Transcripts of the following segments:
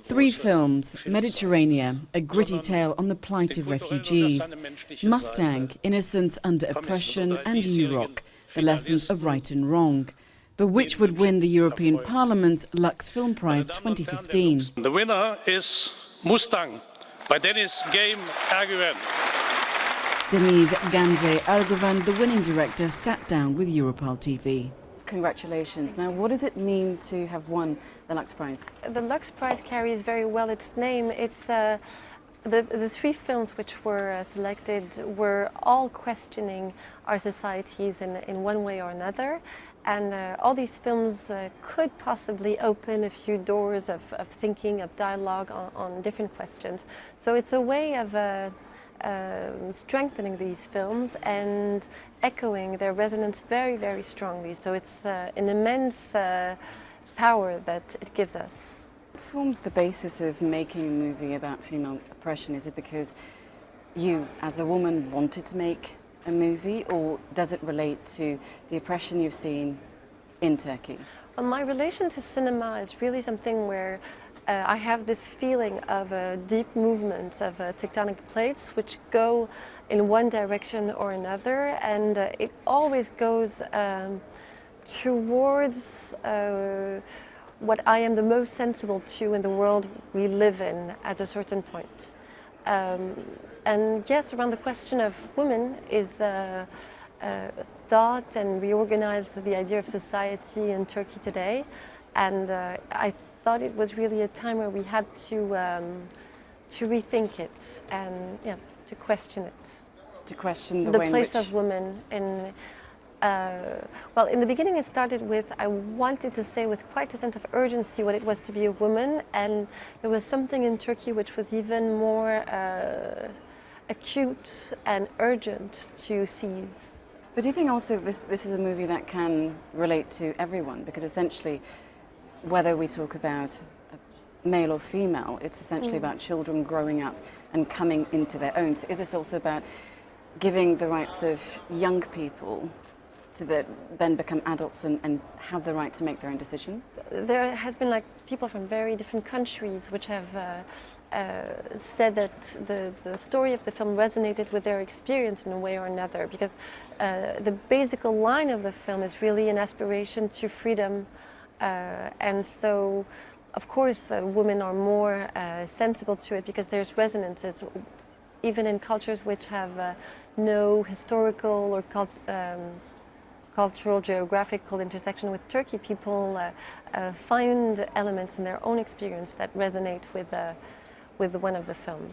Three films Mediterranea, a gritty tale on the plight of refugees, Mustang, Innocence under Oppression, and Urok, the lessons of right and wrong. But which would win the European Parliament's Lux Film Prize 2015? The winner is Mustang by Deniz Gamze Erguven. Deniz Gamze Erguven, the winning director, sat down with Europarl TV. Congratulations. Now, what does it mean to have won the Lux Prize? The Lux Prize carries very well its name. It's uh, the, the three films which were uh, selected were all questioning our societies in, in one way or another. And uh, all these films uh, could possibly open a few doors of, of thinking, of dialogue on, on different questions. So it's a way of uh, um, strengthening these films and echoing their resonance very, very strongly. So it's uh, an immense uh, power that it gives us. What forms the basis of making a movie about female oppression? Is it because you, as a woman, wanted to make a movie, or does it relate to the oppression you've seen in Turkey? Well, my relation to cinema is really something where uh, I have this feeling of a deep movement of uh, tectonic plates which go in one direction or another and uh, it always goes um, towards uh, what I am the most sensible to in the world we live in at a certain point. Um, and yes, around the question of women is uh, thought and reorganized the idea of society in Turkey today. And I thought it was really a time where we had to um, to rethink it and yeah, to question it. To question the, the way place of women in. Uh, well, in the beginning it started with I wanted to say with quite a sense of urgency what it was to be a woman and there was something in Turkey which was even more uh, acute and urgent to seize. But do you think also this, this is a movie that can relate to everyone? Because essentially whether we talk about male or female, it's essentially mm. about children growing up and coming into their own. So is this also about giving the rights of young people to the, then become adults and, and, have the right to make their own decisions? There has been like people from very different countries which have uh, uh, said that the, the story of the film resonated with their experience in a way or another because uh, the basic line of the film is really an aspiration to freedom and so, of course, uh, women are more uh, sensible to it because there's resonances, even in cultures which have no historical or cult um, cultural, geographical intersection with Turkey, people uh, uh, find elements in their own experience that resonate with, uh, with one of the film.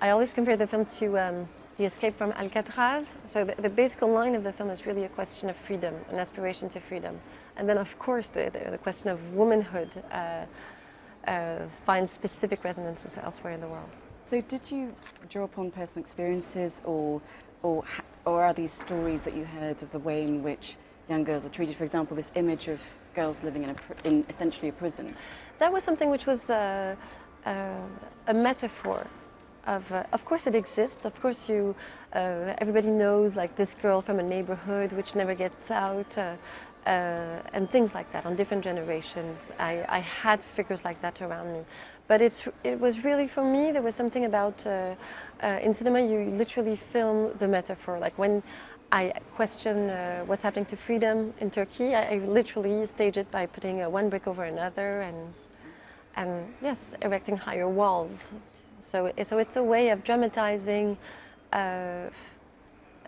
I always compare the film to um, The Escape from Alcatraz. So the, the basic line of the film is really a question of freedom, an aspiration to freedom. And then, of course, the, the, the question of womanhood uh, uh, finds specific resonances elsewhere in the world. So did you draw upon personal experiences or, or, or are these stories that you heard of the way in which young girls are treated? For example, this image of girls living in, a, in essentially a prison. That was something which was uh, uh, a metaphor of, uh, of course it exists, of course you, uh, everybody knows like this girl from a neighborhood which never gets out, uh, uh, and things like that on different generations. I, I, had figures like that around me. But it's, it was really, for me, there was something about, uh, uh, in cinema you literally film the metaphor. Like when I question uh, what's happening to freedom in Turkey, I, I literally stage it by putting uh, one brick over another and, and yes, erecting higher walls. So, so it's a way of dramatizing uh,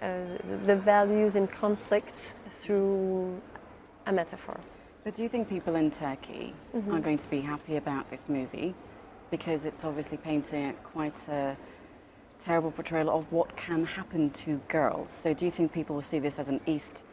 the values in conflict through a metaphor. But do you think people in Turkey mm -hmm. are going to be happy about this movie? Because it's obviously painting quite a terrible portrayal of what can happen to girls. So do you think people will see this as an East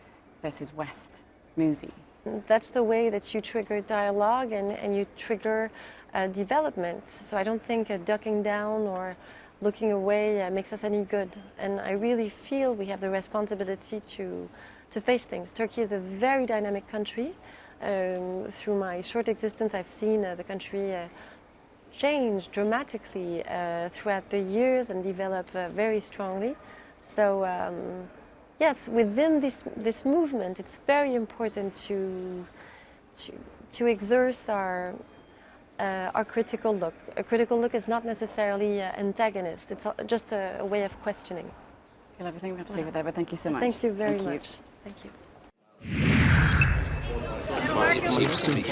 versus West movie? That's the way that you trigger dialogue and, and you trigger uh, development. So I don't think uh, ducking down or looking away uh, makes us any good. And I really feel we have the responsibility to to face things. Turkey is a very dynamic country. Um, through my short existence, I've seen uh, the country uh, change dramatically uh, throughout the years and develop very strongly. So um, yes, within this, this movement, it's very important to, to, to exert our, uh, our critical look. A critical look is not necessarily uh, antagonist. It's a- just a, a way of questioning. Well, everything we have to leave it there, but thank you so much. Thank you very Thank you. much. Thank you. It seems to be